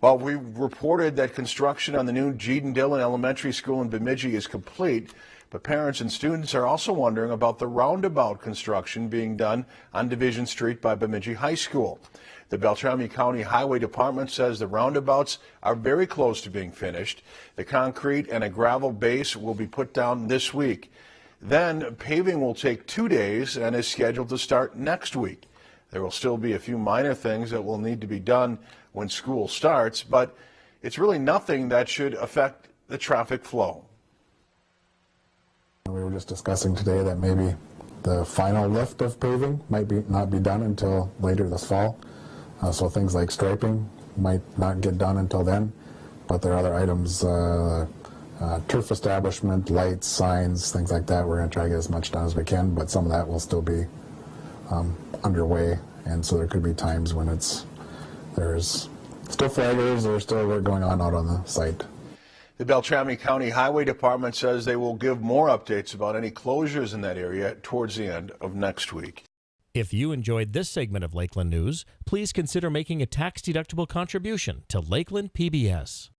Well, we reported that construction on the new Gene Dillon Elementary School in Bemidji is complete, but parents and students are also wondering about the roundabout construction being done on Division Street by Bemidji High School. The Beltrami County Highway Department says the roundabouts are very close to being finished. The concrete and a gravel base will be put down this week. Then paving will take two days and is scheduled to start next week. There will still be a few minor things that will need to be done when school starts, but it's really nothing that should affect the traffic flow. We were just discussing today that maybe the final lift of paving might be not be done until later this fall. Uh, so things like striping might not get done until then, but there are other items, uh, uh, turf establishment, lights, signs, things like that. We're going to try to get as much done as we can, but some of that will still be um, underway, and so there could be times when it's there's still flaggers, there's still work going on out on the site. The Beltrami County Highway Department says they will give more updates about any closures in that area towards the end of next week. If you enjoyed this segment of Lakeland News, please consider making a tax-deductible contribution to Lakeland PBS.